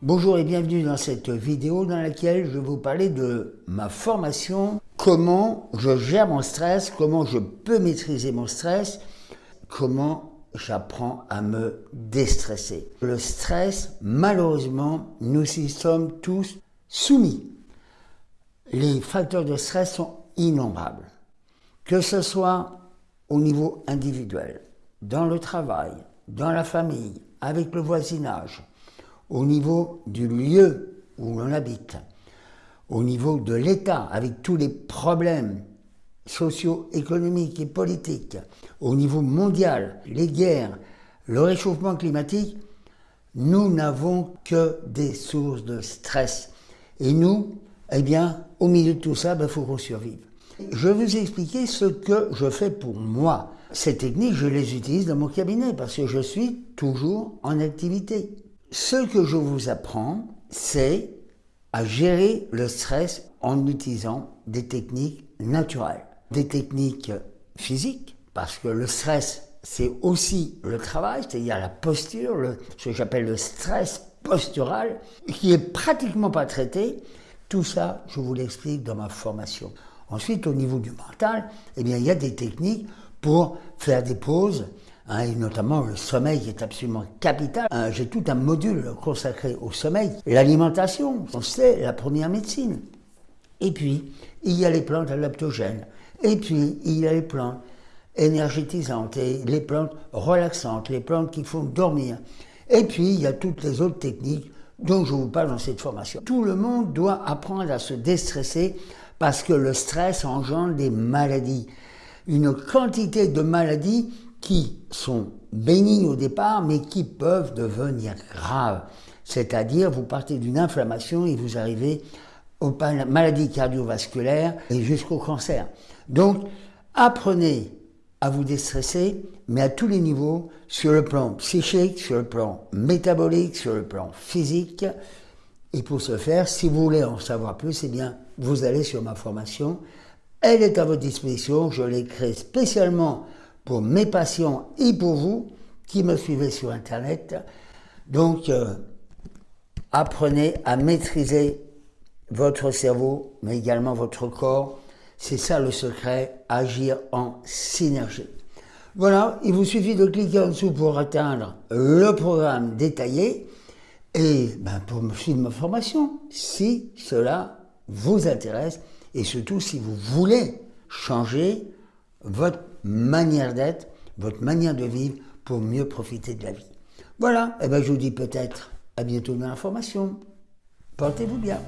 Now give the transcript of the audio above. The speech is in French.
Bonjour et bienvenue dans cette vidéo dans laquelle je vais vous parler de ma formation, comment je gère mon stress, comment je peux maîtriser mon stress, comment j'apprends à me déstresser. Le stress, malheureusement, nous y sommes tous soumis. Les facteurs de stress sont innombrables. Que ce soit au niveau individuel, dans le travail, dans la famille, avec le voisinage, au niveau du lieu où l'on habite, au niveau de l'État, avec tous les problèmes socio-économiques et politiques, au niveau mondial, les guerres, le réchauffement climatique, nous n'avons que des sources de stress. Et nous, eh bien, au milieu de tout ça, il ben, faut qu'on survive. Je vais vous expliquer ce que je fais pour moi. Ces techniques, je les utilise dans mon cabinet parce que je suis toujours en activité. Ce que je vous apprends, c'est à gérer le stress en utilisant des techniques naturelles, des techniques physiques, parce que le stress, c'est aussi le travail, c'est-à-dire la posture, ce que j'appelle le stress postural, qui est pratiquement pas traité. Tout ça, je vous l'explique dans ma formation. Ensuite, au niveau du mental, eh bien, il y a des techniques pour faire des pauses, hein, et notamment le sommeil est absolument capital. Hein, j'ai tout un module consacré au sommeil. L'alimentation, c'est la première médecine. Et puis, il y a les plantes adaptogènes. Et puis, il y a les plantes énergétisantes et les plantes relaxantes, les plantes qui font dormir. Et puis, il y a toutes les autres techniques dont je vous parle dans cette formation. Tout le monde doit apprendre à se déstresser parce que le stress engendre des maladies. Une quantité de maladies qui sont bénignes au départ, mais qui peuvent devenir graves. C'est-à-dire, vous partez d'une inflammation et vous arrivez aux maladies cardiovasculaires et jusqu'au cancer. Donc, apprenez à vous déstresser, mais à tous les niveaux, sur le plan psychique, sur le plan métabolique, sur le plan physique. Et pour ce faire, si vous voulez en savoir plus, eh bien, vous allez sur ma formation. Elle est à votre disposition. Je l'ai créée spécialement pour mes patients et pour vous qui me suivez sur Internet. Donc, euh, apprenez à maîtriser votre cerveau, mais également votre corps. C'est ça le secret, agir en synergie. Voilà, il vous suffit de cliquer en dessous pour atteindre le programme détaillé et ben, pour suivre ma formation, si cela vous intéresse et surtout si vous voulez changer votre manière d'être, votre manière de vivre pour mieux profiter de la vie. Voilà, et ben je vous dis peut-être à bientôt dans l'information. Portez-vous bien.